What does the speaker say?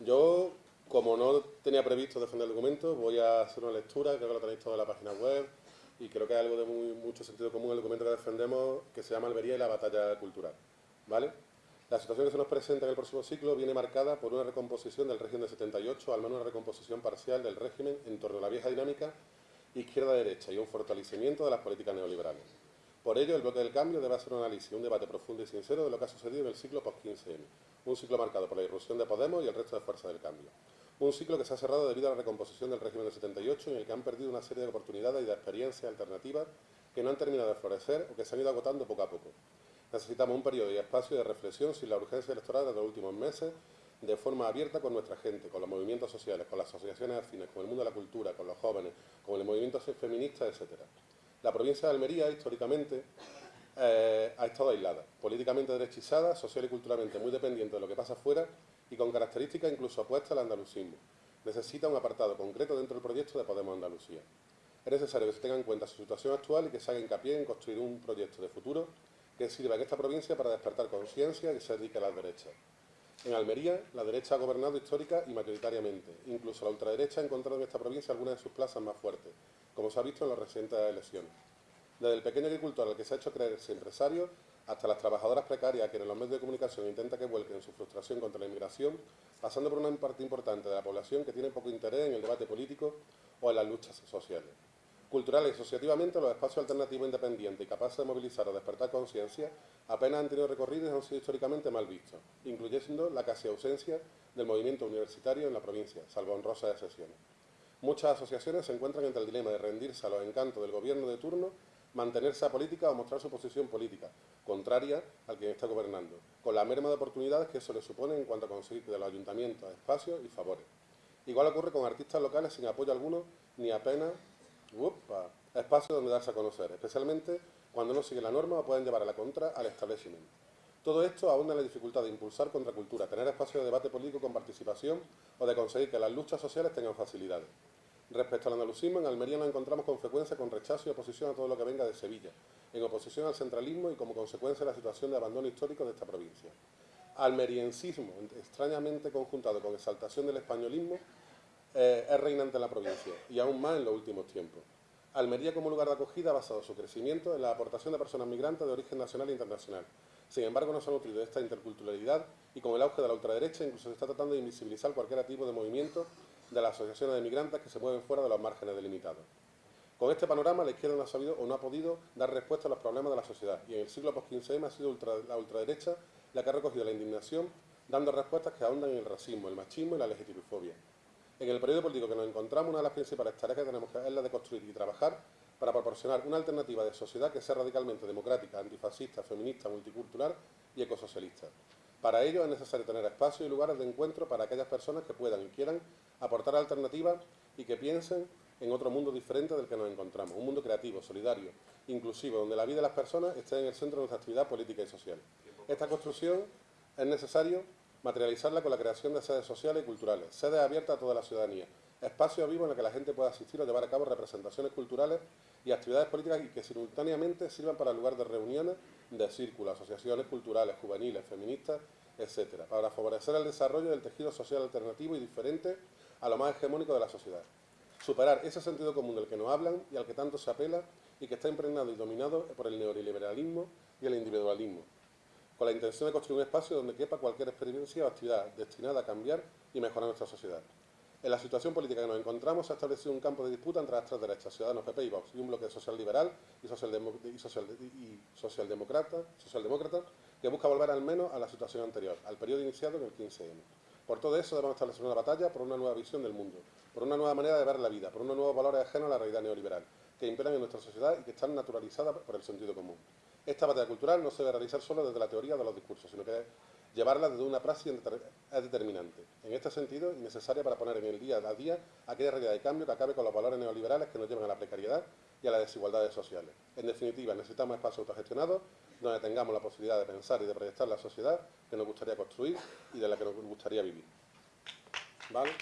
Yo, como no tenía previsto defender el documento, voy a hacer una lectura, creo que lo tenéis todo en la página web, y creo que hay algo de muy, mucho sentido común el documento que defendemos, que se llama Almería y la batalla cultural. ¿Vale? La situación que se nos presenta en el próximo ciclo viene marcada por una recomposición del régimen de 78, al menos una recomposición parcial del régimen en torno a la vieja dinámica izquierda-derecha y un fortalecimiento de las políticas neoliberales. Por ello, el bloque del cambio debe hacer un análisis un debate profundo y sincero de lo que ha sucedido en el ciclo post-15M, un ciclo marcado por la irrupción de Podemos y el resto de fuerzas del cambio. Un ciclo que se ha cerrado debido a la recomposición del régimen del 78 en el que han perdido una serie de oportunidades y de experiencias alternativas que no han terminado de florecer o que se han ido agotando poco a poco. Necesitamos un periodo y espacio de reflexión sin la urgencia electoral de los últimos meses, de forma abierta con nuestra gente, con los movimientos sociales, con las asociaciones afines, con el mundo de la cultura, con los jóvenes, con el movimiento feminista, etc. La provincia de Almería, históricamente, eh, ha estado aislada, políticamente derechizada, social y culturalmente muy dependiente de lo que pasa afuera y con características incluso opuestas al andalucismo. Necesita un apartado concreto dentro del proyecto de Podemos Andalucía. Es necesario que se tenga en cuenta su situación actual y que se haga hincapié en construir un proyecto de futuro que sirva en esta provincia para despertar conciencia y se dedique a las derechas. En Almería, la derecha ha gobernado histórica y mayoritariamente. Incluso la ultraderecha ha encontrado en esta provincia algunas de sus plazas más fuertes, como se ha visto en las recientes elecciones. Desde el pequeño agricultor al que se ha hecho creerse empresario, hasta las trabajadoras precarias que en los medios de comunicación intenta que vuelquen su frustración contra la inmigración, pasando por una parte importante de la población que tiene poco interés en el debate político o en las luchas sociales. Cultural y asociativamente, los espacios alternativos independientes y capaces de movilizar o despertar conciencia apenas han tenido recorrido y han sido históricamente mal vistos, incluyendo la casi ausencia del movimiento universitario en la provincia, salvo honrosas excepciones. Muchas asociaciones se encuentran entre el dilema de rendirse a los encantos del gobierno de turno, mantenerse a política o mostrar su posición política, contraria al quien está gobernando, con la merma de oportunidades que eso le supone en cuanto a conseguir de los ayuntamientos espacios y favores. Igual ocurre con artistas locales sin apoyo alguno ni apenas Upa, espacio donde darse a conocer, especialmente cuando no sigue la norma o pueden llevar a la contra al establecimiento. Todo esto en la dificultad de impulsar contracultura, tener espacio de debate político con participación o de conseguir que las luchas sociales tengan facilidades. Respecto al andalucismo, en Almería nos encontramos con frecuencia con rechazo y oposición a todo lo que venga de Sevilla, en oposición al centralismo y como consecuencia de la situación de abandono histórico de esta provincia. Almeriencismo, extrañamente conjuntado con exaltación del españolismo, eh, es reinante en la provincia y aún más en los últimos tiempos. Almería como lugar de acogida ha basado su crecimiento en la aportación de personas migrantes de origen nacional e internacional. Sin embargo, no se ha nutrido de esta interculturalidad y con el auge de la ultraderecha incluso se está tratando de invisibilizar cualquier tipo de movimiento de las asociaciones de migrantes que se mueven fuera de los márgenes delimitados. Con este panorama, la izquierda no ha sabido o no ha podido dar respuesta a los problemas de la sociedad y en el siglo post-15M ha sido la ultraderecha la que ha recogido la indignación dando respuestas que ahondan en el racismo, el machismo y la legitimofobia. En el periodo político que nos encontramos, una de las principales tareas que tenemos que es la de construir y trabajar para proporcionar una alternativa de sociedad que sea radicalmente democrática, antifascista, feminista, multicultural y ecosocialista. Para ello es necesario tener espacios y lugares de encuentro para aquellas personas que puedan y quieran aportar alternativas y que piensen en otro mundo diferente del que nos encontramos, un mundo creativo, solidario, inclusivo, donde la vida de las personas esté en el centro de nuestra actividad política y social. Esta construcción es necesario materializarla con la creación de sedes sociales y culturales, sedes abiertas a toda la ciudadanía, espacios vivos en los que la gente pueda asistir o llevar a cabo representaciones culturales y actividades políticas y que simultáneamente sirvan para lugar de reuniones de círculos, asociaciones culturales, juveniles, feministas, etcétera, para favorecer el desarrollo del tejido social alternativo y diferente a lo más hegemónico de la sociedad. Superar ese sentido común del que nos hablan y al que tanto se apela y que está impregnado y dominado por el neoliberalismo y el individualismo, con la intención de construir un espacio donde quepa cualquier experiencia o actividad destinada a cambiar y mejorar nuestra sociedad. En la situación política que nos encontramos se ha establecido un campo de disputa entre las tres derechas, Ciudadanos, PP y Vox, y un bloque social liberal y, socialdemócrata, que busca volver al menos a la situación anterior, al periodo iniciado en el 15M. Por todo eso debemos establecer una batalla por una nueva visión del mundo, por una nueva manera de ver la vida, por unos nuevos valores ajenos a la realidad neoliberal, que imperan en nuestra sociedad y que están naturalizadas por el sentido común. Esta batalla cultural no se debe realizar solo desde la teoría de los discursos, sino que llevarla desde una praxis es determinante. En este sentido, es necesaria para poner en el día a día aquella realidad de cambio que acabe con los valores neoliberales que nos llevan a la precariedad y a las desigualdades sociales. En definitiva, necesitamos espacios autogestionados donde tengamos la posibilidad de pensar y de proyectar la sociedad que nos gustaría construir y de la que nos gustaría vivir. ¿Vale?